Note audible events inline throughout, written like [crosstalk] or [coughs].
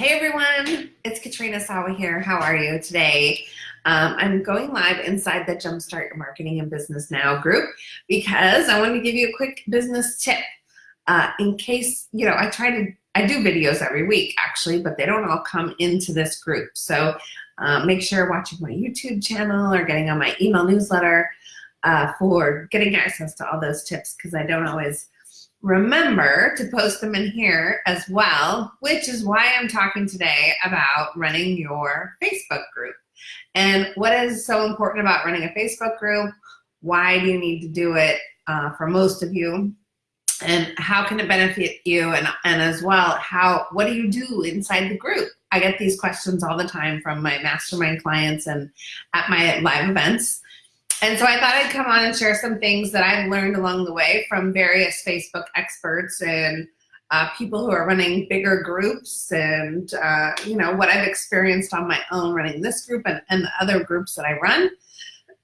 Hey everyone, it's Katrina Sawa here. How are you today? Um, I'm going live inside the Jumpstart Your Marketing and Business Now group because I want to give you a quick business tip uh, in case, you know, I try to, I do videos every week actually, but they don't all come into this group. So uh, make sure you're watching my YouTube channel or getting on my email newsletter uh, for getting access to all those tips because I don't always remember to post them in here as well, which is why I'm talking today about running your Facebook group. And what is so important about running a Facebook group? Why do you need to do it uh, for most of you? And how can it benefit you? And, and as well, how what do you do inside the group? I get these questions all the time from my mastermind clients and at my live events. And so I thought I'd come on and share some things that I've learned along the way from various Facebook experts and uh, people who are running bigger groups and, uh, you know, what I've experienced on my own running this group and, and the other groups that I run.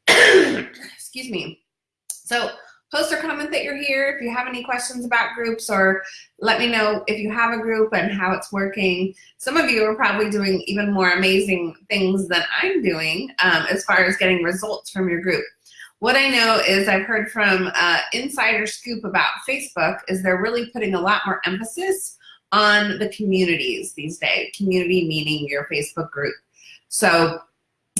[coughs] Excuse me. So post or comment that you're here if you have any questions about groups or let me know if you have a group and how it's working. Some of you are probably doing even more amazing things than I'm doing um, as far as getting results from your group. What I know is I've heard from uh, Insider Scoop about Facebook is they're really putting a lot more emphasis on the communities these days. Community meaning your Facebook group. So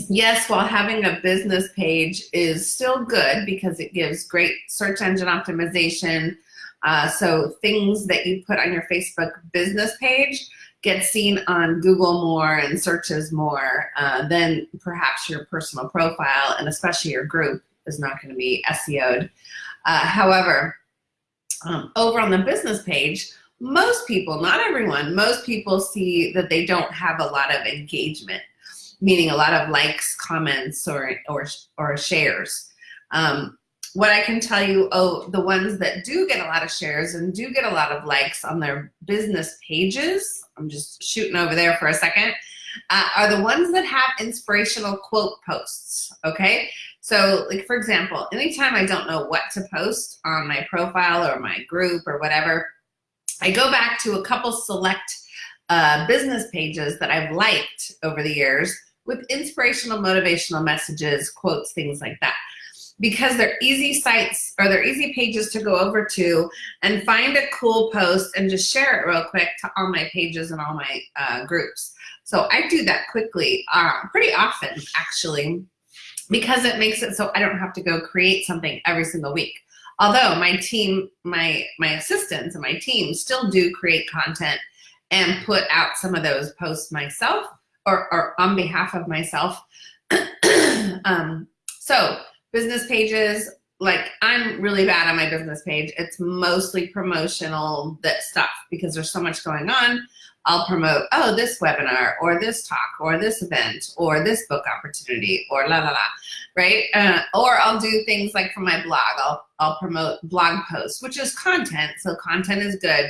yes, while having a business page is still good because it gives great search engine optimization. Uh, so things that you put on your Facebook business page get seen on Google more and searches more uh, than perhaps your personal profile and especially your group is not going to be SEO'd. Uh, however, um, over on the business page, most people, not everyone, most people see that they don't have a lot of engagement meaning a lot of likes, comments, or, or, or shares. Um, what I can tell you, oh, the ones that do get a lot of shares and do get a lot of likes on their business pages, I'm just shooting over there for a second, uh, are the ones that have inspirational quote posts, okay? So like for example, anytime I don't know what to post on my profile or my group or whatever, I go back to a couple select uh, business pages that I've liked over the years with inspirational, motivational messages, quotes, things like that. Because they're easy sites or they're easy pages to go over to and find a cool post and just share it real quick to all my pages and all my uh, groups. So I do that quickly, uh, pretty often actually, because it makes it so I don't have to go create something every single week. Although my team, my, my assistants and my team still do create content and put out some of those posts myself or, or on behalf of myself. [clears throat] um, so business pages, like I'm really bad on my business page. It's mostly promotional that stuff because there's so much going on. I'll promote, oh, this webinar or this talk or this event or this book opportunity or la la la, right? Uh, or I'll do things like for my blog, I'll, I'll promote blog posts, which is content. So content is good,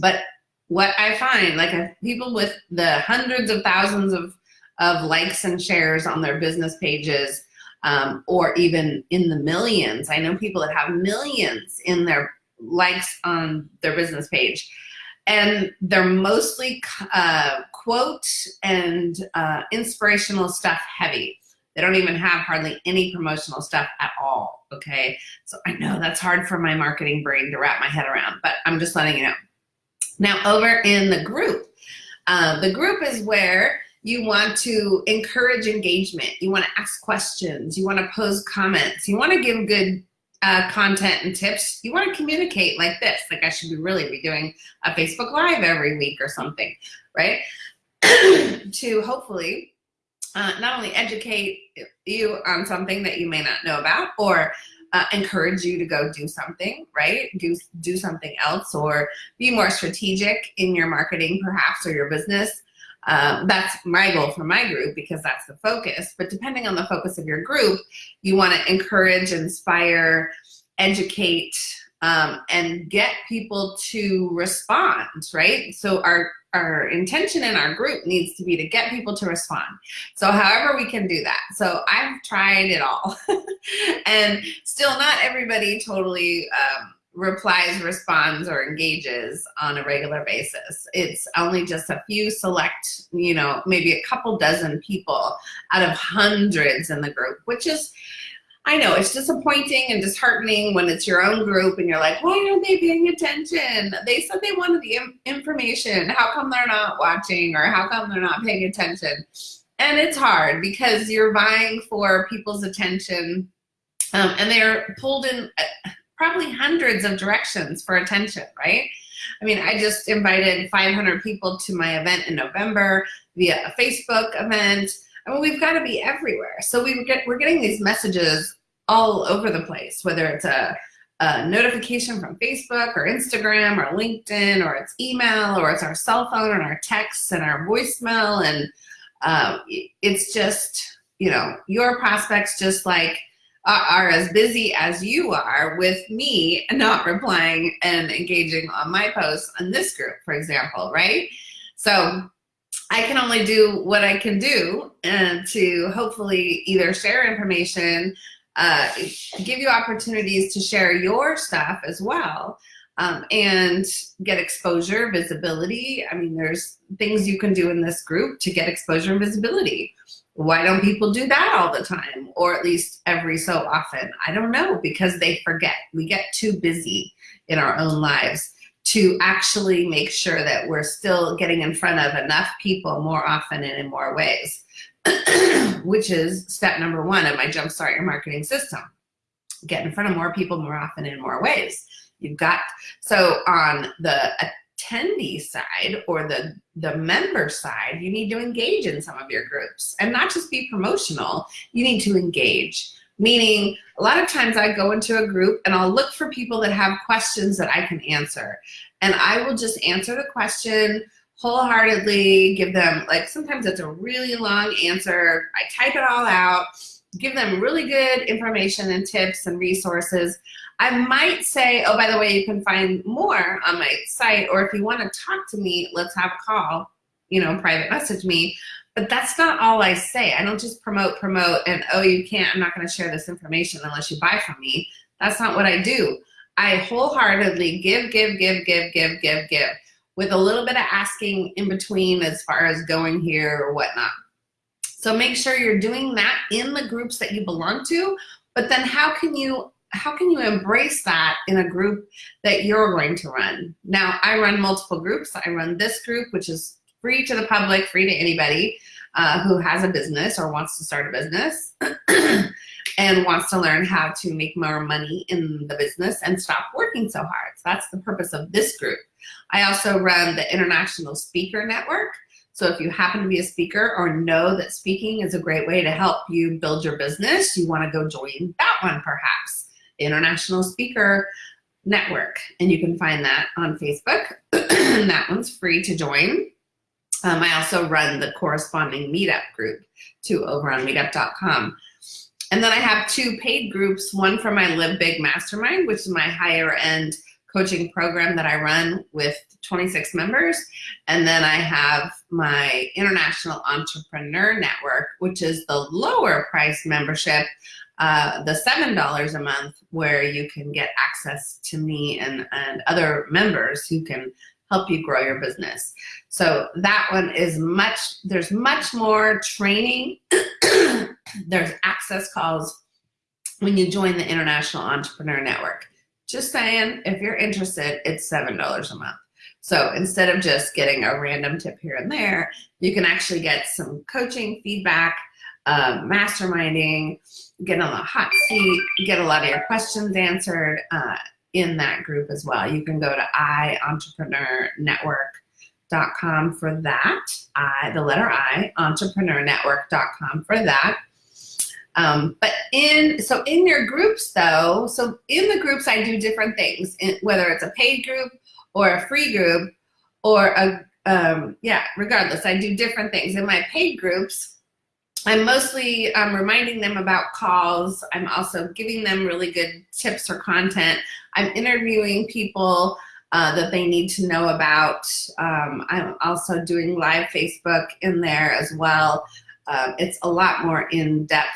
but what I find, like people with the hundreds of thousands of, of likes and shares on their business pages, um, or even in the millions. I know people that have millions in their likes on their business page. And they're mostly uh, quote and uh, inspirational stuff heavy. They don't even have hardly any promotional stuff at all, okay? So I know that's hard for my marketing brain to wrap my head around, but I'm just letting you know. Now over in the group, uh, the group is where you want to encourage engagement. You want to ask questions. You want to pose comments. You want to give good uh, content and tips. You want to communicate like this. Like I should be really be doing a Facebook Live every week or something, right? [clears throat] to hopefully uh, not only educate you on something that you may not know about or uh, encourage you to go do something, right? Do, do something else or be more strategic in your marketing perhaps or your business. Um, that's my goal for my group because that's the focus. But depending on the focus of your group, you want to encourage, inspire, educate, um, and get people to respond, right? So our our intention in our group needs to be to get people to respond. So however we can do that. So I've tried it all [laughs] and still not everybody totally um, replies, responds, or engages on a regular basis. It's only just a few select, you know, maybe a couple dozen people out of hundreds in the group, which is, I know it's disappointing and disheartening when it's your own group and you're like, why aren't they paying attention? They said they wanted the information. How come they're not watching or how come they're not paying attention? And it's hard because you're vying for people's attention um, and they're pulled in uh, probably hundreds of directions for attention, right? I mean, I just invited 500 people to my event in November via a Facebook event. I mean, we've got to be everywhere. So we get, we're getting these messages all over the place, whether it's a, a notification from Facebook or Instagram or LinkedIn or it's email or it's our cell phone and our texts and our voicemail. And um, it's just, you know, your prospects just like are as busy as you are with me not replying and engaging on my posts on this group, for example, right? So I can only do what I can do and to hopefully either share information, uh, give you opportunities to share your stuff as well, um, and get exposure, visibility. I mean, there's things you can do in this group to get exposure and visibility. Why don't people do that all the time or at least every so often? I don't know because they forget. We get too busy in our own lives to actually make sure that we're still getting in front of enough people more often and in more ways, [clears throat] which is step number one of my Jumpstart Your Marketing system. Get in front of more people more often in more ways. You've got, so on the attendee side or the, the member side, you need to engage in some of your groups and not just be promotional, you need to engage. Meaning, a lot of times I go into a group and I'll look for people that have questions that I can answer. And I will just answer the question wholeheartedly, give them, like sometimes it's a really long answer. I type it all out, give them really good information and tips and resources. I might say, oh, by the way, you can find more on my site, or if you want to talk to me, let's have a call, you know, private message me. But that's not all I say. I don't just promote, promote, and oh, you can't, I'm not going to share this information unless you buy from me. That's not what I do. I wholeheartedly give, give, give, give, give, give, give, with a little bit of asking in between as far as going here or whatnot. So make sure you're doing that in the groups that you belong to, but then how can you how can you embrace that in a group that you're going to run? Now, I run multiple groups. I run this group, which is free to the public, free to anybody uh, who has a business or wants to start a business [clears throat] and wants to learn how to make more money in the business and stop working so hard. So that's the purpose of this group. I also run the International Speaker Network. So if you happen to be a speaker or know that speaking is a great way to help you build your business, you want to go join that one perhaps. International Speaker Network. And you can find that on Facebook. [clears throat] that one's free to join. Um, I also run the corresponding meetup group too over on meetup.com. And then I have two paid groups, one for my Live Big Mastermind, which is my higher end coaching program that I run with 26 members. And then I have my International Entrepreneur Network, which is the lower price membership uh, the $7 a month where you can get access to me and, and other members who can help you grow your business. So that one is much, there's much more training. [clears throat] there's access calls when you join the International Entrepreneur Network. Just saying, if you're interested, it's $7 a month. So instead of just getting a random tip here and there, you can actually get some coaching, feedback, uh, masterminding, get on the hot seat, get a lot of your questions answered uh, in that group as well. You can go to iEntrepreneurNetwork.com for that. I, the letter I, entrepreneurnetwork.com for that. Um, but in, so in your groups though, so in the groups I do different things, in, whether it's a paid group or a free group or a, um, yeah, regardless, I do different things. In my paid groups, I'm mostly um, reminding them about calls. I'm also giving them really good tips or content. I'm interviewing people uh, that they need to know about. Um, I'm also doing live Facebook in there as well. Um, it's a lot more in-depth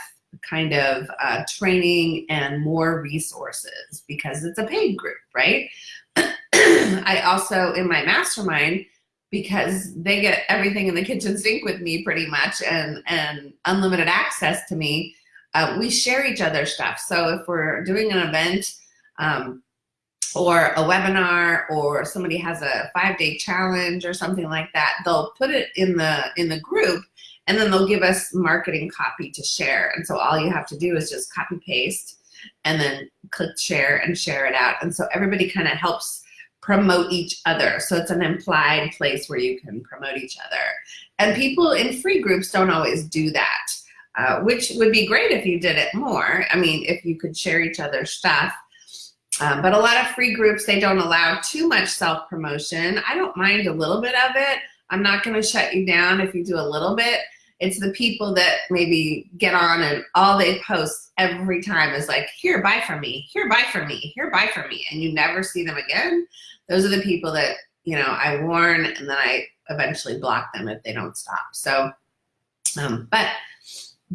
kind of uh, training and more resources because it's a paid group, right? [clears throat] I also, in my mastermind, because they get everything in the kitchen sink with me pretty much and, and unlimited access to me, uh, we share each other stuff. So if we're doing an event um, or a webinar or somebody has a five-day challenge or something like that, they'll put it in the in the group and then they'll give us marketing copy to share. And so all you have to do is just copy paste and then click share and share it out. And so everybody kind of helps promote each other. So it's an implied place where you can promote each other. And people in free groups don't always do that, uh, which would be great if you did it more. I mean, if you could share each other's stuff. Um, but a lot of free groups, they don't allow too much self-promotion. I don't mind a little bit of it. I'm not gonna shut you down if you do a little bit, it's the people that maybe get on and all they post every time is like, here, buy from me, here, buy from me, here, buy from me, and you never see them again. Those are the people that, you know, I warn and then I eventually block them if they don't stop. So, um, but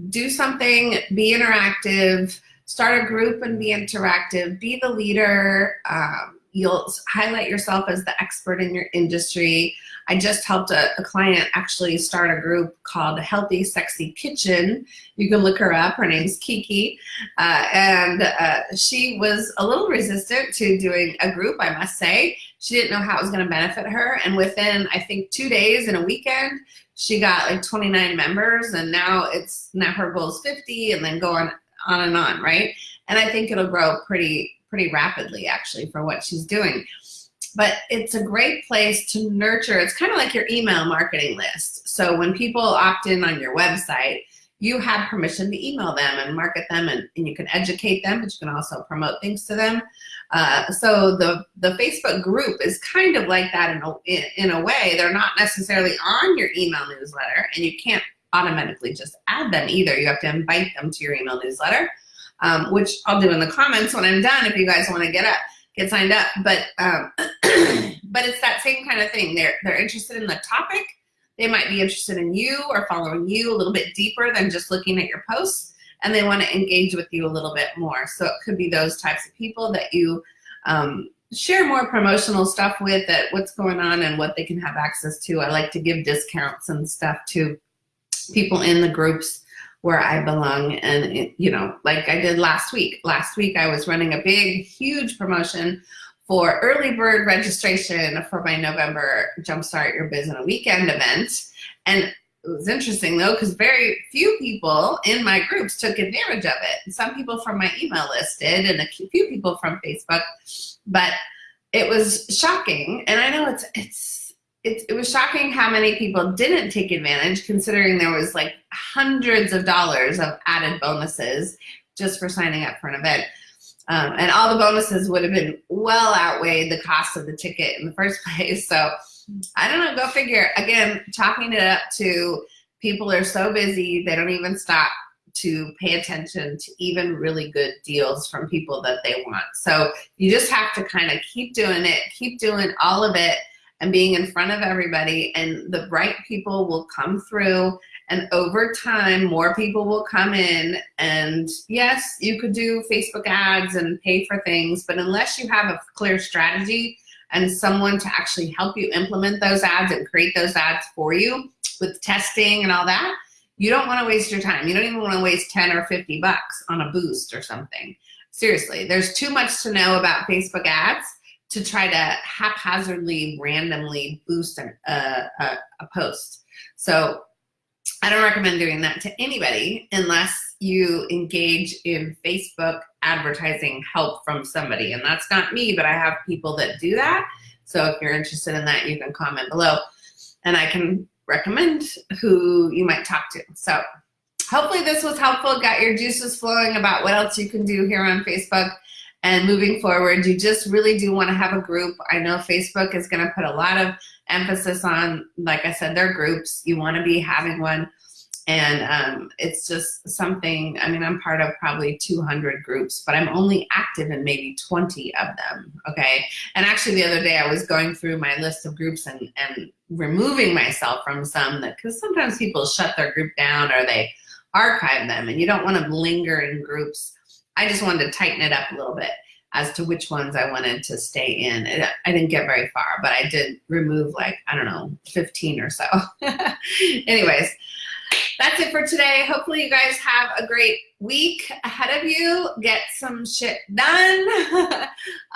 do something, be interactive, start a group and be interactive, be the leader, um, you'll highlight yourself as the expert in your industry. I just helped a, a, client actually start a group called Healthy Sexy Kitchen. You can look her up. Her name's Kiki. Uh, and uh, she was a little resistant to doing a group, I must say. She didn't know how it was going to benefit her. And within, I think, two days in a weekend, she got like 29 members. And now it's now her goal is 50 and then going on and on, right? And I think it'll grow pretty pretty rapidly actually for what she's doing. But it's a great place to nurture. It's kind of like your email marketing list. So when people opt in on your website, you have permission to email them and market them and, and you can educate them, but you can also promote things to them. Uh, so the, the Facebook group is kind of like that in a, in, in a way. They're not necessarily on your email newsletter and you can't automatically just add them either. You have to invite them to your email newsletter um, which I'll do in the comments when I'm done if you guys want to get up, get signed up. But um, [clears throat] but it's that same kind of thing. They're they're interested in the topic. They might be interested in you or following you a little bit deeper than just looking at your posts, and they want to engage with you a little bit more. So it could be those types of people that you um, share more promotional stuff with that what's going on and what they can have access to. I like to give discounts and stuff to people in the groups where I belong. And, it, you know, like I did last week. Last week I was running a big, huge promotion for early bird registration for my November Jumpstart Your Biz in a Weekend event. And it was interesting though, because very few people in my groups took advantage of it. Some people from my email list did and a few people from Facebook, but it was shocking. And I know it's, it's it, it was shocking how many people didn't take advantage considering there was like hundreds of dollars of added bonuses just for signing up for an event. Um, and all the bonuses would have been well outweighed the cost of the ticket in the first [laughs] place. So I don't know, go figure. Again, chalking it up to people are so busy, they don't even stop to pay attention to even really good deals from people that they want. So you just have to kind of keep doing it, keep doing all of it, and being in front of everybody and the right people will come through and over time more people will come in and yes you could do Facebook ads and pay for things but unless you have a clear strategy and someone to actually help you implement those ads and create those ads for you with testing and all that you don't want to waste your time. You don't even want to waste 10 or 50 bucks on a boost or something. Seriously there's too much to know about Facebook ads to try to haphazardly, randomly boost a, a, post. So I don't recommend doing that to anybody unless you engage in Facebook advertising help from somebody. And that's not me, but I have people that do that. So if you're interested in that, you can comment below and I can recommend who you might talk to. So hopefully this was helpful, got your juices flowing about what else you can do here on Facebook. And moving forward, you just really do want to have a group. I know Facebook is going to put a lot of emphasis on, like I said, their groups. You want to be having one. And um, it's just something, I mean, I'm part of probably 200 groups, but I'm only active in maybe 20 of them, okay? And actually the other day I was going through my list of groups and, and removing myself from some that, because sometimes people shut their group down or they archive them and you don't want to linger in groups. I just wanted to tighten it up a little bit as to which ones I wanted to stay in. I didn't get very far, but I did remove like, I don't know, 15 or so. [laughs] Anyways, that's it for today. Hopefully you guys have a great week ahead of you. Get some shit done. [laughs]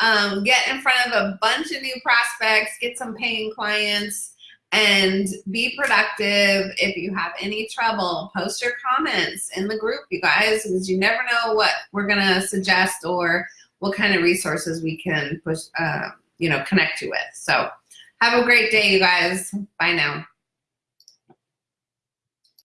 um, get in front of a bunch of new prospects. Get some paying clients and be productive. If you have any trouble, post your comments in the group, you guys, because you never know what we're going to suggest or what kind of resources we can push, uh, you know, connect you with. So have a great day, you guys. Bye now.